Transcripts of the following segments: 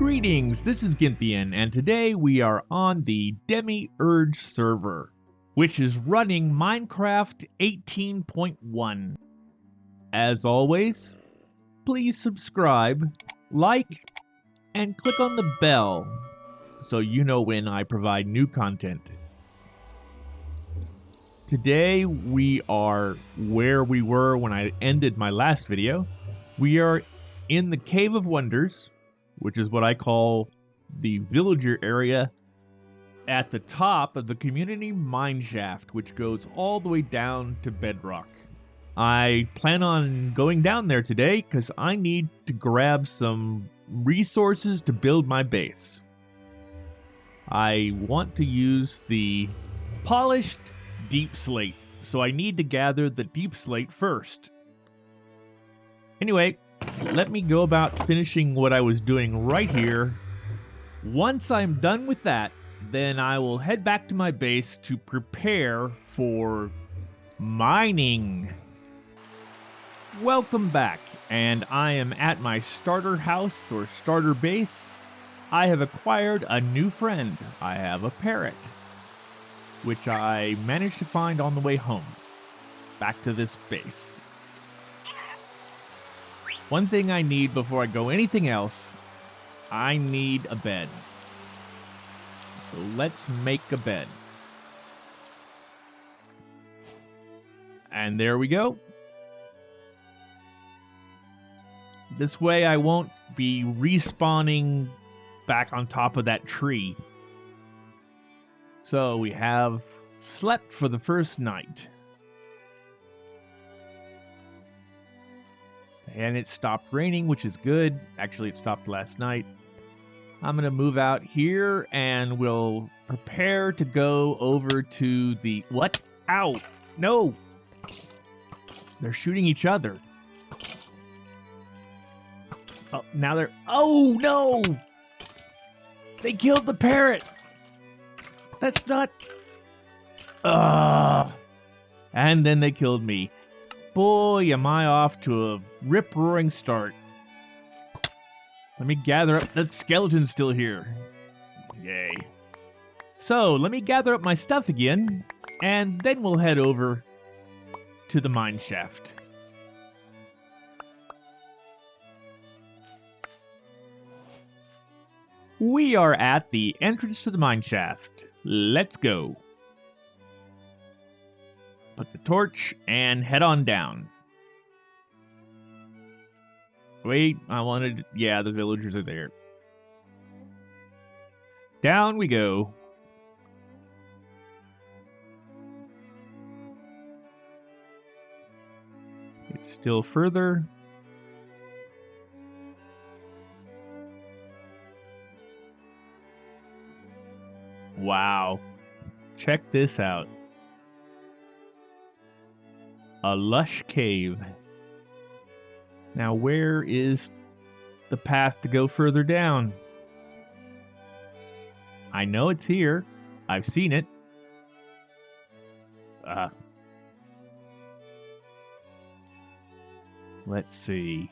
Greetings, this is Gynthian, and today we are on the Demiurge server, which is running Minecraft 18.1. As always, please subscribe, like, and click on the bell so you know when I provide new content. Today we are where we were when I ended my last video. We are in the Cave of Wonders, which is what I call the villager area at the top of the community mine shaft, which goes all the way down to bedrock. I plan on going down there today because I need to grab some resources to build my base. I want to use the polished deep slate, so I need to gather the deep slate first. Anyway, let me go about finishing what I was doing right here. Once I'm done with that, then I will head back to my base to prepare for mining. Welcome back, and I am at my starter house or starter base. I have acquired a new friend. I have a parrot, which I managed to find on the way home, back to this base. One thing I need before I go anything else, I need a bed. So let's make a bed. And there we go. This way I won't be respawning back on top of that tree. So we have slept for the first night. And it stopped raining, which is good. Actually, it stopped last night. I'm going to move out here and we'll prepare to go over to the... What? Ow! No! They're shooting each other. Oh, now they're... Oh, no! They killed the parrot! That's not... Ugh! And then they killed me. Boy, am I off to a rip-roaring start. Let me gather up... The skeleton's still here. Yay. So, let me gather up my stuff again, and then we'll head over to the mine shaft. We are at the entrance to the mine shaft. Let's go put the torch, and head on down. Wait, I wanted... Yeah, the villagers are there. Down we go. It's still further. Wow. Check this out. A lush cave. Now, where is the path to go further down? I know it's here. I've seen it. Uh, let's see.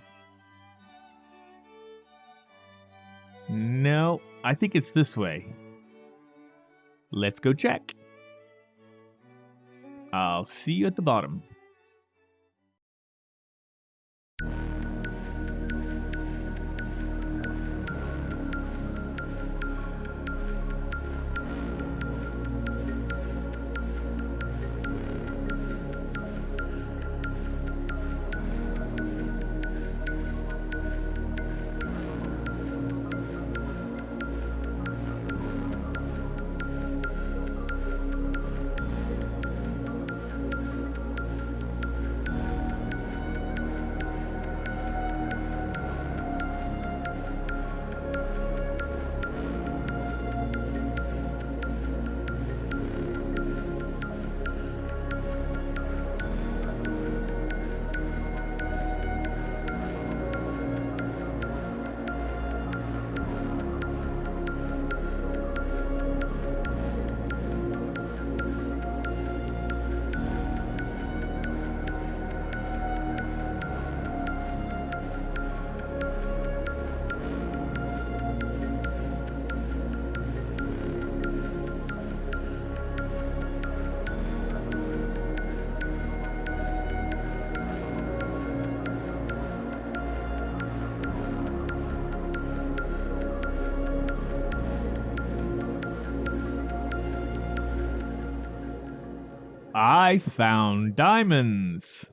No, I think it's this way. Let's go check. I'll see you at the bottom. I found diamonds.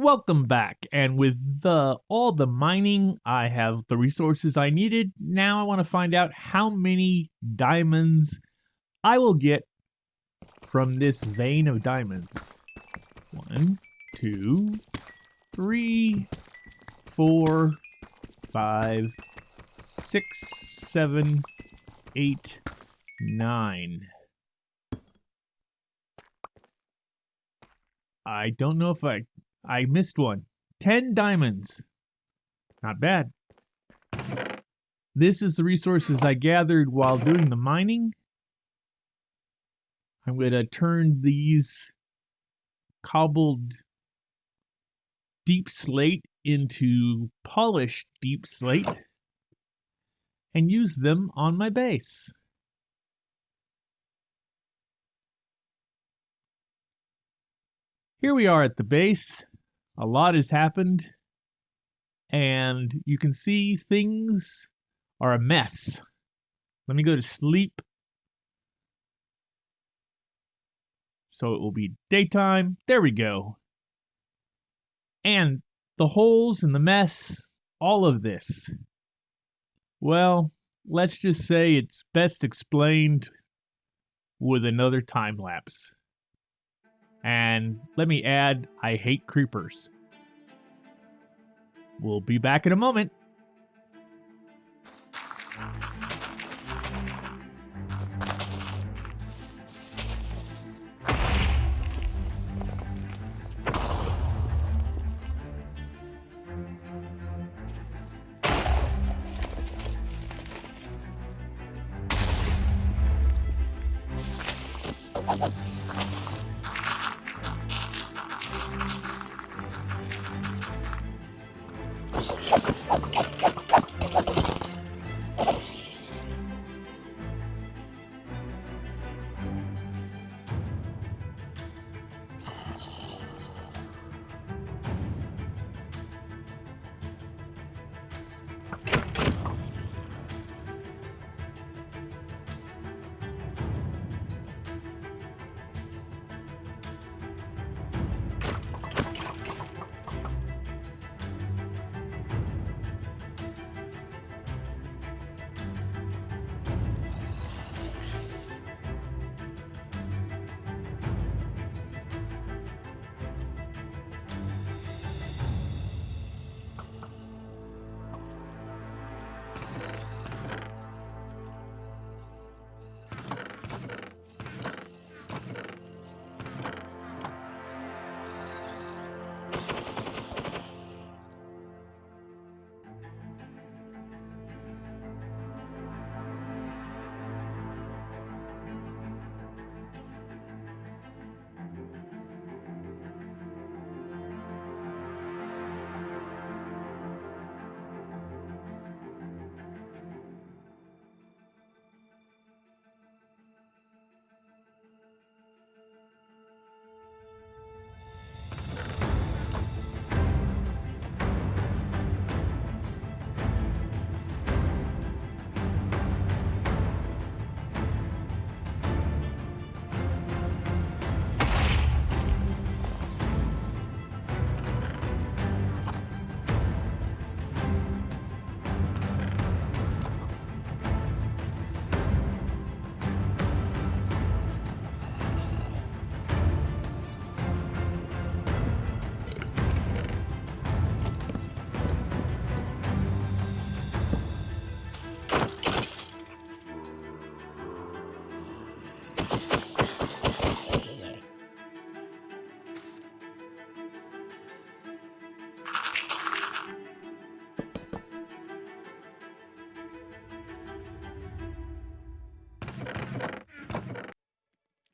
Welcome back. And with the all the mining, I have the resources I needed. Now I want to find out how many diamonds I will get from this vein of diamonds. One, two, three, four, five, six, seven, eight, nine. I don't know if I I missed one. 10 diamonds. Not bad. This is the resources I gathered while doing the mining. I'm going to turn these cobbled deep slate into polished deep slate and use them on my base. Here we are at the base. A lot has happened, and you can see things are a mess. Let me go to sleep. So it will be daytime. There we go. And the holes and the mess, all of this. Well, let's just say it's best explained with another time lapse. And let me add, I hate creepers. We'll be back in a moment.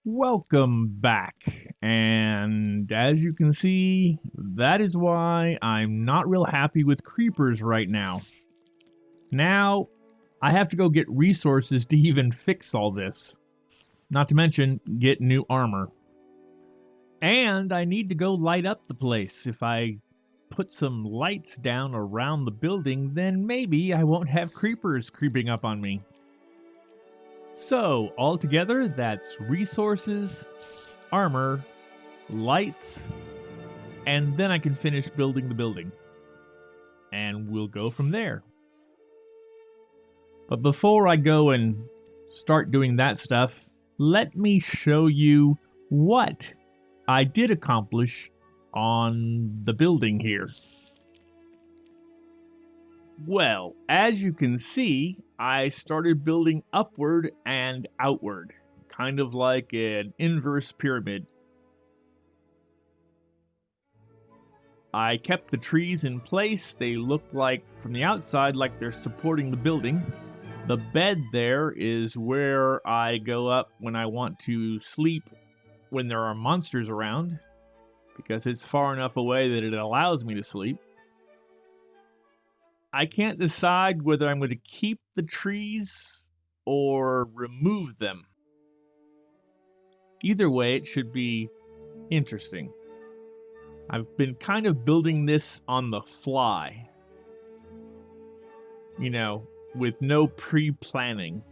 Welcome back. And as you can see, that is why I'm not real happy with creepers right now. Now, I have to go get resources to even fix all this. Not to mention, get new armor. And I need to go light up the place. If I put some lights down around the building, then maybe I won't have creepers creeping up on me. So, altogether, that's resources, armor, lights, and then I can finish building the building. And we'll go from there. But before I go and start doing that stuff, let me show you what I did accomplish on the building here. Well, as you can see, I started building upward and outward, kind of like an inverse pyramid. I kept the trees in place. They look like, from the outside, like they're supporting the building. The bed there is where I go up when I want to sleep when there are monsters around, because it's far enough away that it allows me to sleep. I can't decide whether I'm going to keep the trees or remove them. Either way, it should be interesting. I've been kind of building this on the fly. You know, with no pre planning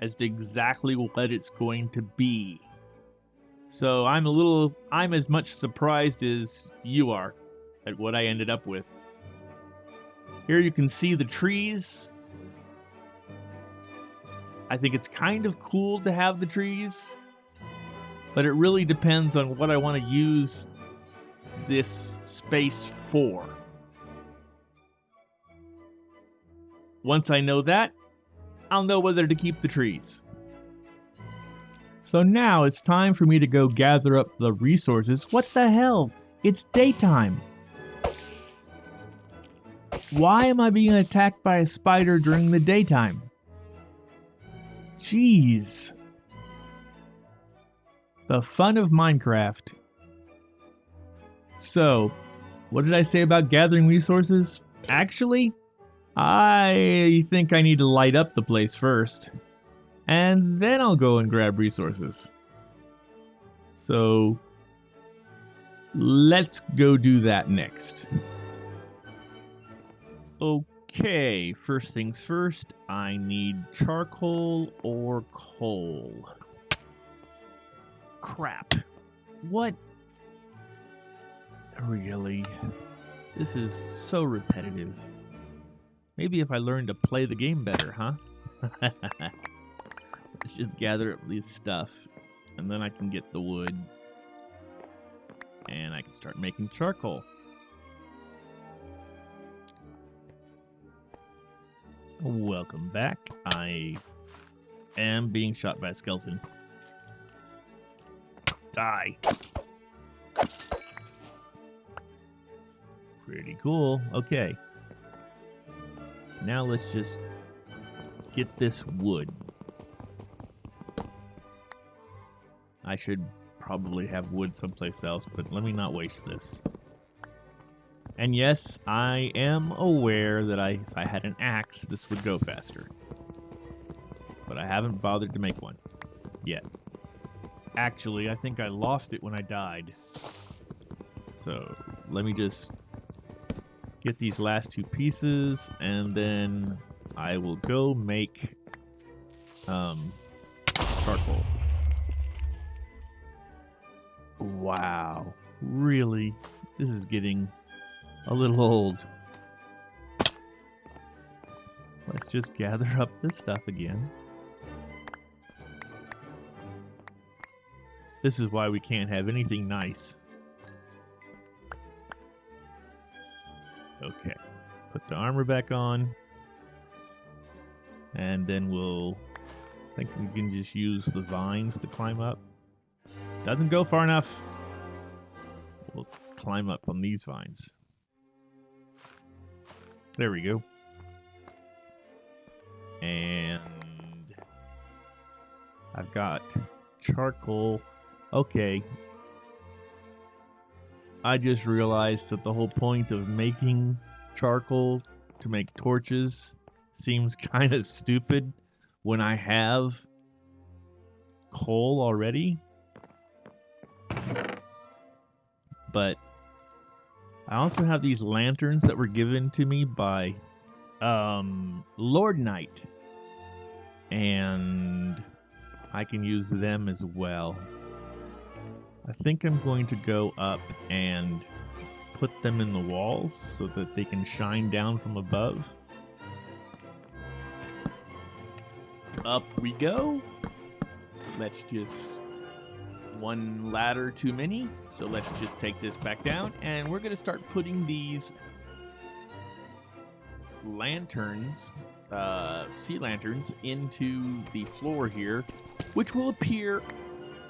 as to exactly what it's going to be. So I'm a little, I'm as much surprised as you are at what I ended up with. Here you can see the trees. I think it's kind of cool to have the trees, but it really depends on what I want to use this space for. Once I know that, I'll know whether to keep the trees. So now it's time for me to go gather up the resources. What the hell? It's daytime. Why am I being attacked by a spider during the daytime? Jeez. The fun of Minecraft. So, what did I say about gathering resources? Actually, I think I need to light up the place first. And then I'll go and grab resources. So, let's go do that next. Okay, first things first, I need charcoal or coal. Crap. What? Really? This is so repetitive. Maybe if I learned to play the game better, huh? Let's just gather up these stuff, and then I can get the wood, and I can start making charcoal. Welcome back. I am being shot by a skeleton. Die. Pretty cool. Okay. Now let's just get this wood. I should probably have wood someplace else, but let me not waste this. And yes, I am aware that I, if I had an axe, this would go faster. But I haven't bothered to make one. Yet. Actually, I think I lost it when I died. So, let me just get these last two pieces, and then I will go make um, charcoal. Wow. Really? This is getting a little old. Let's just gather up this stuff again. This is why we can't have anything nice. Okay. Put the armor back on. And then we'll... I think we can just use the vines to climb up. Doesn't go far enough. We'll climb up on these vines. There we go. And I've got charcoal. Okay. I just realized that the whole point of making charcoal to make torches seems kind of stupid when I have coal already. But I also have these lanterns that were given to me by um, Lord Knight. And I can use them as well. I think I'm going to go up and put them in the walls so that they can shine down from above. Up we go. Let's just... One ladder too many, so let's just take this back down, and we're going to start putting these lanterns, uh, sea lanterns, into the floor here, which will appear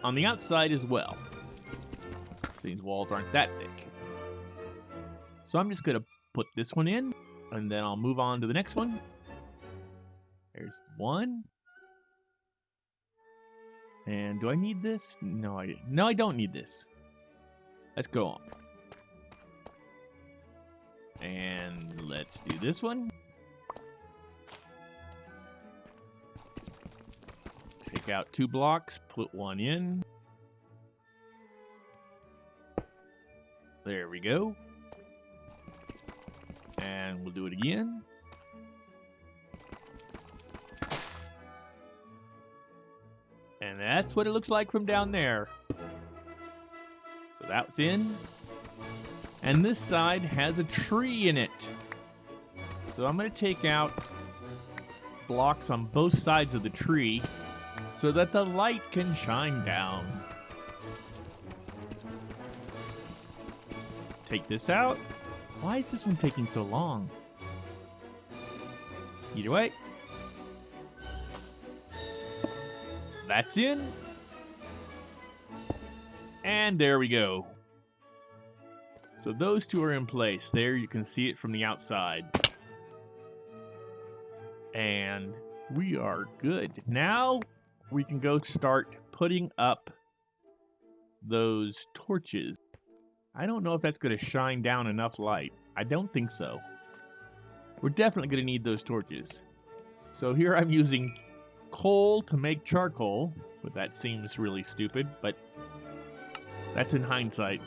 on the outside as well. These walls aren't that thick. So I'm just going to put this one in, and then I'll move on to the next one. There's one. And do I need this? No, I no, I don't need this. Let's go on. And let's do this one. Take out two blocks, put one in. There we go. And we'll do it again. And that's what it looks like from down there. So that's in. And this side has a tree in it. So I'm going to take out blocks on both sides of the tree so that the light can shine down. Take this out. Why is this one taking so long? Either way, That's in. And there we go. So those two are in place. There you can see it from the outside. And we are good. Now we can go start putting up those torches. I don't know if that's going to shine down enough light. I don't think so. We're definitely going to need those torches. So here I'm using coal to make charcoal, but that seems really stupid, but that's in hindsight.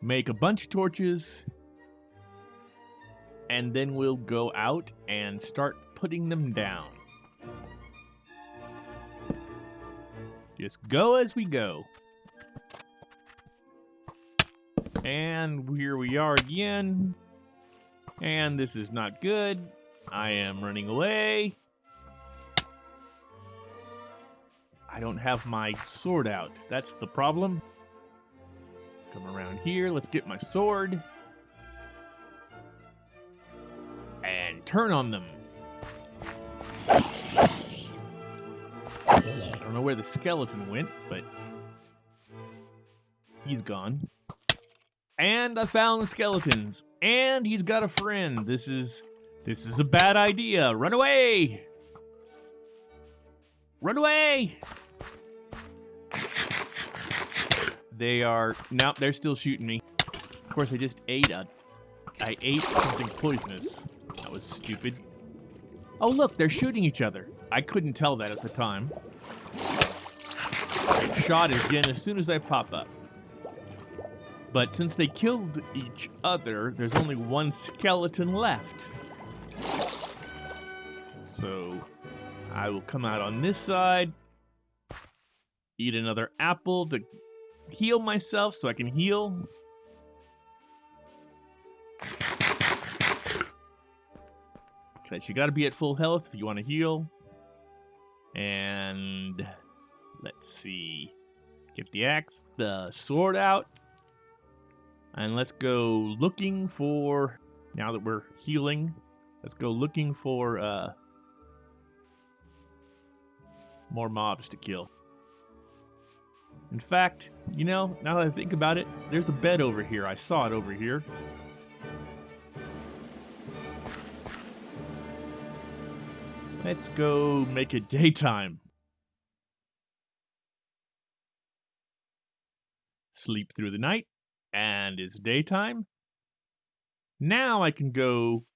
Make a bunch of torches, and then we'll go out and start putting them down. Just go as we go. And here we are again. And this is not good. I am running away. I don't have my sword out. That's the problem. Come around here. Let's get my sword. And turn on them. I don't know where the skeleton went, but he's gone. And I found the skeletons. And he's got a friend. This is this is a bad idea. Run away! Run away! They are... Nope, they're still shooting me. Of course, I just ate a... I ate something poisonous. That was stupid. Oh, look, they're shooting each other. I couldn't tell that at the time. Shot again as soon as I pop up. But since they killed each other, there's only one skeleton left. So I will come out on this side, eat another apple to heal myself so I can heal. Because you gotta be at full health if you want to heal. And let's see. Get the axe, the sword out. And let's go looking for, now that we're healing, let's go looking for uh, more mobs to kill. In fact, you know, now that I think about it, there's a bed over here. I saw it over here. Let's go make it daytime. Sleep through the night, and it's daytime. Now I can go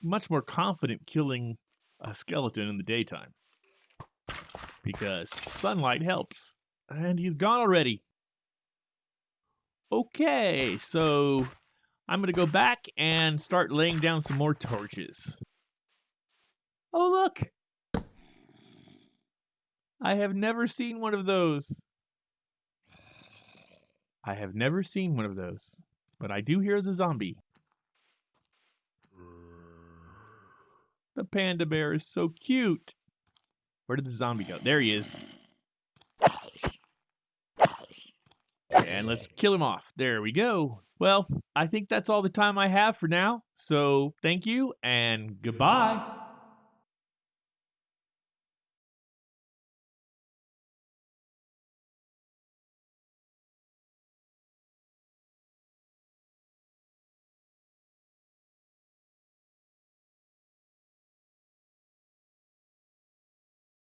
much more confident killing a skeleton in the daytime. Because sunlight helps. And he's gone already. Okay, so I'm going to go back and start laying down some more torches. Oh, look! I have never seen one of those. I have never seen one of those, but I do hear the zombie. The panda bear is so cute. Where did the zombie go? There he is. And let's kill him off. There we go. Well, I think that's all the time I have for now. So thank you and goodbye.